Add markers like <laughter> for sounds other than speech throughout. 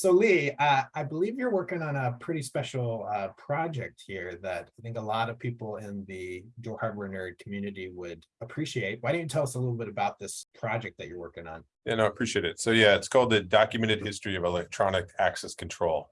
So Lee, uh, I believe you're working on a pretty special uh, project here that I think a lot of people in the dual hardware nerd community would appreciate. Why don't you tell us a little bit about this project that you're working on? Yeah, no, I appreciate it. So yeah, it's called the Documented History of Electronic Access Control.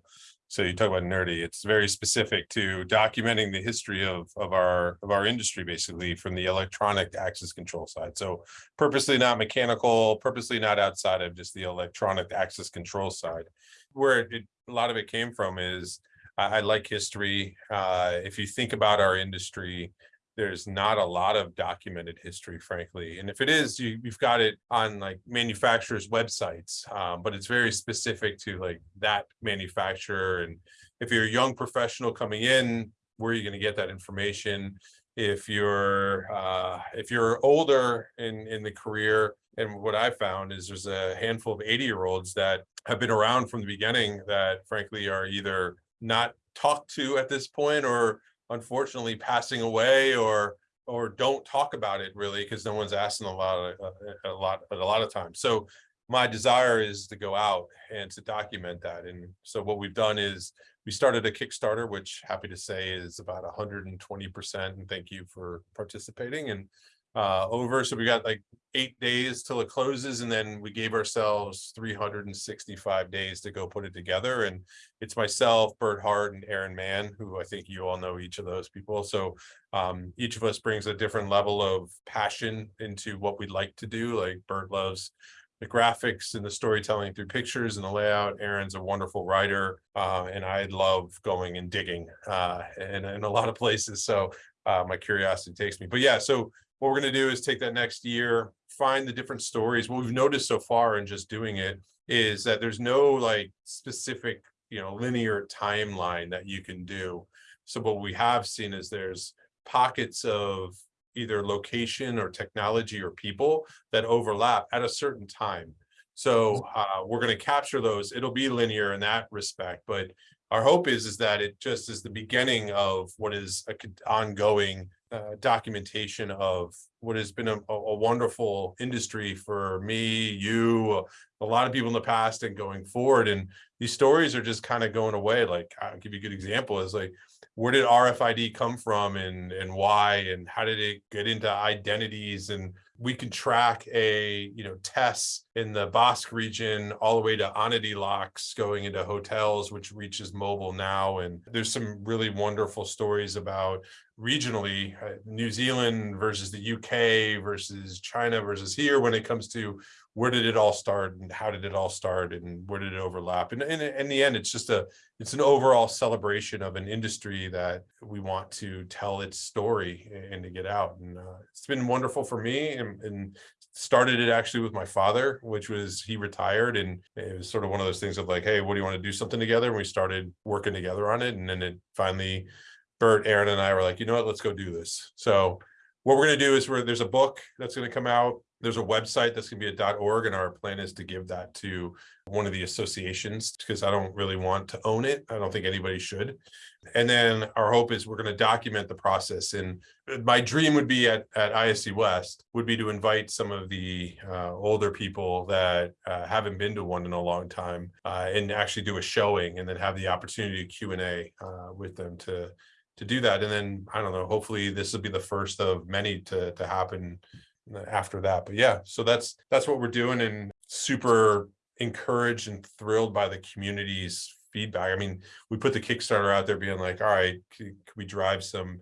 So you talk about nerdy, it's very specific to documenting the history of, of our of our industry, basically from the electronic access control side. So purposely not mechanical, purposely not outside of just the electronic access control side. Where it, a lot of it came from is I, I like history. Uh, if you think about our industry, there's not a lot of documented history, frankly. And if it is, you, have got it on like manufacturers' websites, um, but it's very specific to like that manufacturer. And if you're a young professional coming in, where are you going to get that information? If you're uh, if you're older in in the career, and what I found is there's a handful of 80 year olds that have been around from the beginning that frankly are either not talked to at this point or unfortunately passing away or or don't talk about it really because no one's asking a lot of a, a lot a lot of times. So my desire is to go out and to document that. And so what we've done is we started a kickstarter which happy to say is about 120 percent and thank you for participating. And uh, over. So we got like eight days till it closes, and then we gave ourselves 365 days to go put it together. And it's myself, Bert Hart, and Aaron Mann, who I think you all know each of those people. So um, each of us brings a different level of passion into what we'd like to do. Like Bert loves the graphics and the storytelling through pictures and the layout. Aaron's a wonderful writer, uh, and I love going and digging uh, in, in a lot of places. So uh, my curiosity takes me. But yeah, so what we're going to do is take that next year, find the different stories. What we've noticed so far in just doing it is that there's no like specific, you know, linear timeline that you can do. So what we have seen is there's pockets of either location or technology or people that overlap at a certain time. So uh, we're going to capture those. It'll be linear in that respect, but our hope is is that it just is the beginning of what is a ongoing uh, documentation of what has been a, a, wonderful industry for me, you, a lot of people in the past and going forward. And these stories are just kind of going away. Like I'll give you a good example is like, where did RFID come from and, and why, and how did it get into identities and we can track a you know tests in the Basque region all the way to Onity locks going into hotels, which reaches mobile now. And there's some really wonderful stories about regionally uh, New Zealand versus the UK versus China versus here when it comes to where did it all start and how did it all start and where did it overlap? And, and in the end it's just a it's an overall celebration of an industry that we want to tell its story and to get out. And uh, it's been wonderful for me and, and, started it actually with my father which was he retired and it was sort of one of those things of like hey what do you want to do something together? And we started working together on it and then it finally Bert Aaron and I were like you know what let's go do this so what we're going to do is where there's a book that's going to come out there's a website that's going to be a .org and our plan is to give that to one of the associations because I don't really want to own it. I don't think anybody should. And then our hope is we're going to document the process. And my dream would be at, at ISC West would be to invite some of the uh, older people that uh, haven't been to one in a long time uh, and actually do a showing and then have the opportunity to Q&A uh, with them to to do that. And then, I don't know, hopefully this will be the first of many to, to happen after that. But yeah, so that's that's what we're doing and super encouraged and thrilled by the community's feedback. I mean, we put the Kickstarter out there being like, all right, can, can we drive some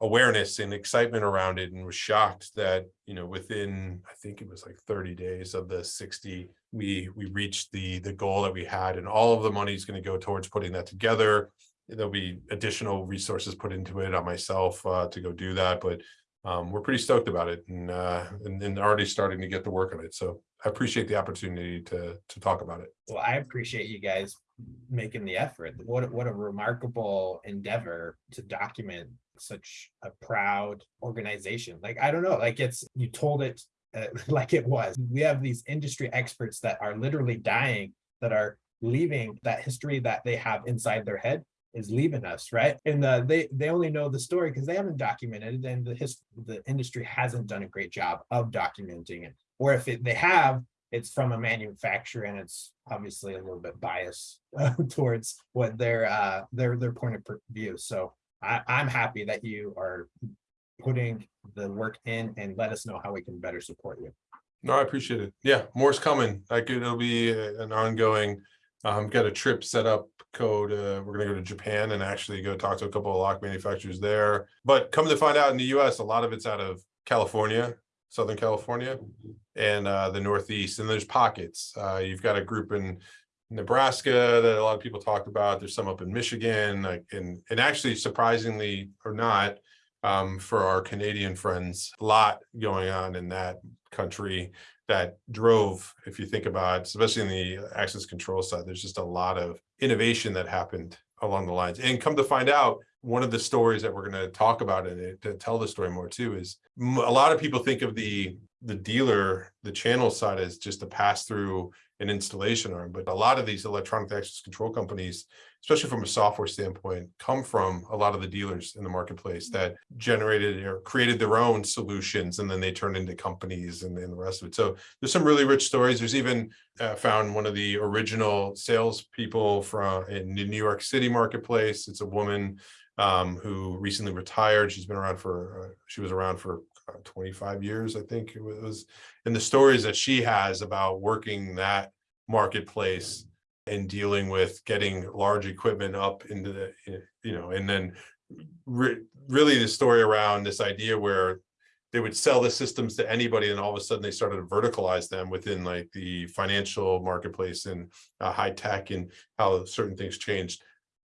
awareness and excitement around it and was shocked that you know within i think it was like 30 days of the 60 we we reached the the goal that we had and all of the money is going to go towards putting that together there'll be additional resources put into it on myself uh, to go do that but um, we're pretty stoked about it and, uh, and, and already starting to get to work on it. So I appreciate the opportunity to to talk about it. Well, I appreciate you guys making the effort. What what a remarkable endeavor to document such a proud organization. Like I don't know, like it's you told it uh, <laughs> like it was. We have these industry experts that are literally dying that are leaving that history that they have inside their head is leaving us, right? And uh, they they only know the story because they haven't documented it, and the his, the industry hasn't done a great job of documenting it. Or if it, they have, it's from a manufacturer and it's obviously a little bit biased uh, <laughs> towards what their, uh, their, their point of view. So I, I'm happy that you are putting the work in and let us know how we can better support you. No, I appreciate it. Yeah, more's coming. Like it'll be uh, an ongoing. Um, got a trip set up code. Uh, we're gonna go to Japan and actually go talk to a couple of lock manufacturers there. But come to find out in the US, a lot of it's out of California, Southern California and uh, the Northeast. And there's pockets. Uh, you've got a group in Nebraska that a lot of people talked about. There's some up in Michigan, like and and actually surprisingly or not, um, for our Canadian friends, a lot going on in that country that drove, if you think about, especially in the access control side, there's just a lot of innovation that happened along the lines. And come to find out, one of the stories that we're going to talk about and to tell the story more too is a lot of people think of the the dealer, the channel side is just a pass through an installation arm, but a lot of these electronic access control companies, especially from a software standpoint, come from a lot of the dealers in the marketplace that generated or created their own solutions and then they turned into companies and, and the rest of it. So there's some really rich stories. There's even uh, found one of the original salespeople from in the New York City marketplace. It's a woman um, who recently retired. She's been around for, uh, she was around for 25 years, I think it was. And the stories that she has about working that marketplace and dealing with getting large equipment up into the, eh, you know, and then re- really the story around this idea where they would sell the systems to anybody and all of a sudden they started to verticalize them within like the financial marketplace and uh, high tech and how certain things changed.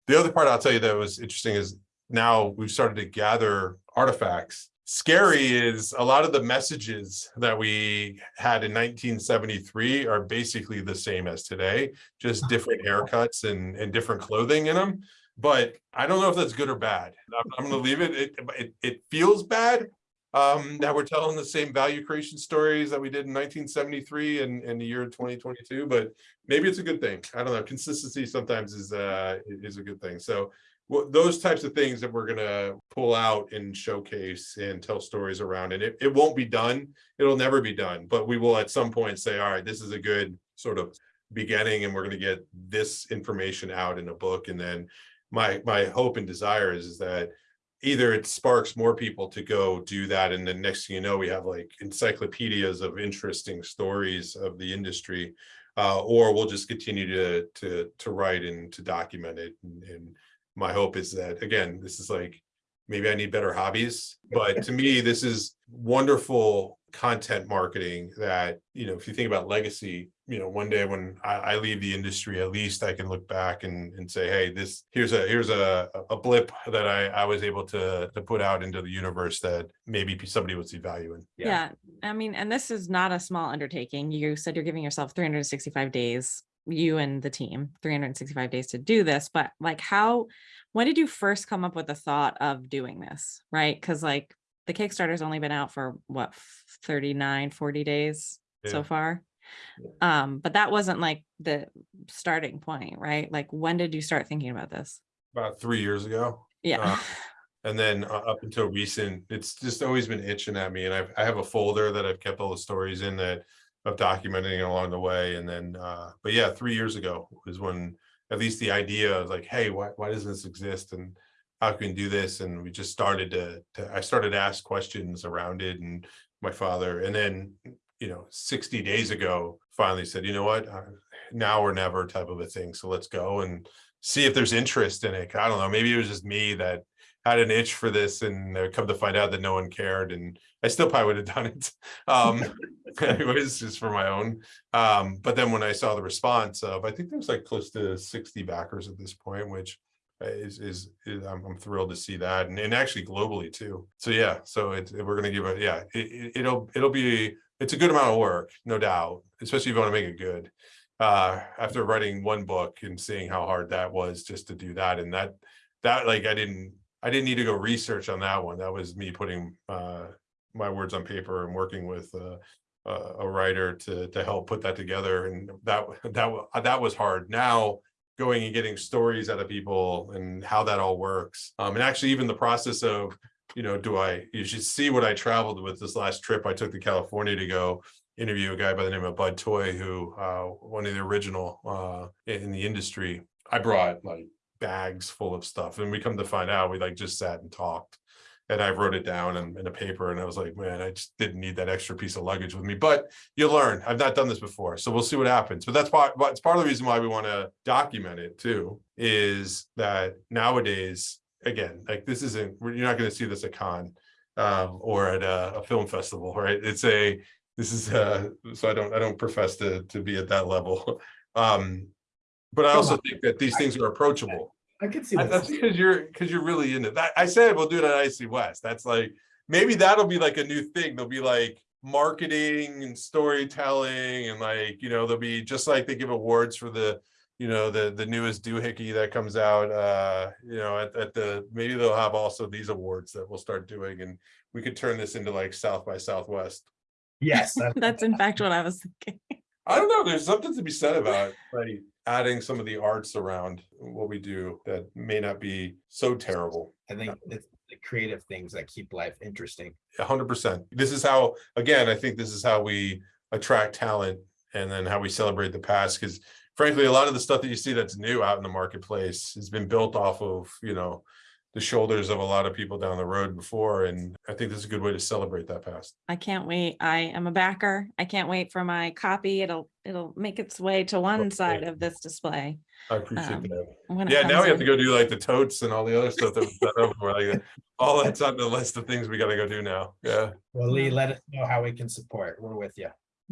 The other part I'll tell you that was interesting is now we've started to gather artifacts. Scary is a lot of the messages that we had in 1973 are basically the same as today, just <laughs> different haircuts and, and different clothing in them. But I don't know if that's good or bad. I'm, I'm going to leave it. It, it. it feels bad um, that we're telling the same value creation stories that we did in 1973 and in the year 2022, but maybe it's a good thing. I don't know. Consistency sometimes is uh, is a good thing. So well, those types of things that we're gonna pull out and showcase and tell stories around, and it, it won't be done. It'll never be done, but we will at some point say, all right, this is a good sort of beginning, and we're gonna get this information out in a book, and then my my hope and desire is, is that either it sparks more people to go do that, and then next thing you know, we have like encyclopedias of interesting stories of the industry, uh, or we'll just continue to to to write and to document it and, and my hope is that, again, this is like, maybe I need better hobbies, but to me, <laughs> this is wonderful content marketing that, you know, if you think about legacy, you know, one day when I, I leave the industry, at least I can look back and, and say, hey, this, here's a, here's a, a blip that I, I was able to, to put out into the universe that maybe somebody would see value in. Yeah. Yeah, I mean, and this is not a small undertaking. You said you're giving yourself three hundred and sixty-five days, you and the team, three hundred and sixty-five days to do this, but like how, when did you first come up with the thought of doing this, right? Because like the Kickstarter's only been out for what, 39, 40 days Yeah. so far? Um, but that wasn't like the starting point, right? Like when did you start thinking about this? About three years ago. Yeah, Uh, <laughs> And then uh, up until recent, it's just always been itching at me and I've, I have a folder that I've kept all the stories in that of documenting along the way. And then, uh, but yeah, three years ago was when at least the idea was like, hey, why, why doesn't this exist? And how can we do this? And we just started to, to, I started to ask questions around it and my father, and then, you know, sixty days ago, finally said, you know what? Uh, Now or never type of a thing. So let's go and see if there's interest in it. I don't know, maybe it was just me that had an itch for this and come to find out that no one cared and I still probably would have done it. Um, <laughs> <laughs> anyways, just for my own. Um, but then when I saw the response of, I think there's like close to sixty backers at this point, which is, is, is I'm, I'm thrilled to see that and, and actually globally too. So yeah, so it's, we're gonna give it, yeah, it, it- it'll, it'll be, it's a good amount of work, no doubt, especially if you want to make it good. Uh, after writing one book and seeing how hard that was just to do that and that, that like, I didn't, I didn't need to go research on that one. That was me putting, uh, my words on paper and working with, uh, a, writer to, to help put that together. And that, <laughs> that, that was hard. Now, going and getting stories out of people and how that all works. Um, and actually even the process of, you know, do I, you should see what I traveled with this last trip I took to California to go interview a guy by the name of Bud Toy, who, uh, one of the original, uh, in the industry. I brought like bags full of stuff and we come to find out, we like just sat and talked. And I wrote it down in, in a paper and I was like, man, I just didn't need that extra piece of luggage with me, but you learn. I've not done this before, so we'll see what happens. But that's part, but it's part of the reason why we want to document it too, is that nowadays, again, like this isn't, you're not going to see this at con um, or at a, a film festival, right? It's a, this is, uh, so I don't, I don't profess to, to be at that level. <laughs> Um, but I also think that these things are approachable. I could see that. That's because you're, because you're really into that. I said we'll do it at ISC West. That's like, maybe that'll be like a new thing. There'll be like marketing and storytelling and like, you know, there'll be just like they give awards for the, you know, the, the newest doohickey that comes out, uh, you know, at, at the, maybe they'll have also these awards that we'll start doing and we could turn this into like South by Southwest. Yes. that- <laughs> That's in fact what I was thinking. I don't know, there's something to be said about it like adding some of the arts around what we do that may not be so terrible. I think it's the creative things that keep life interesting. A hundred percent. This is how, again, I think this is how we attract talent and then how we celebrate the past. Because frankly, a lot of the stuff that you see that's new out in the marketplace has been built off of, you know, the shoulders of a lot of people down the road before. And I think this is a good way to celebrate that past. I can't wait. I am a backer. I can't wait for my copy. It'll, it'll make its way to one Okay. side of this display. I appreciate Um, that. Yeah, now comes we have to go do like the totes and all the other stuff that was done over. Like, <laughs> all that's on the list of things we gotta go do now. Yeah. Well, Lee, let us know how we can support. We're with you.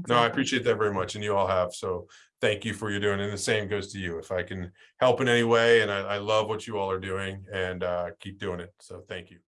No, I appreciate that very much, and you all have, so thank you for your doing, and the same goes to you, if I can help in any way, and I, I love what you all are doing, and uh, keep doing it, so thank you.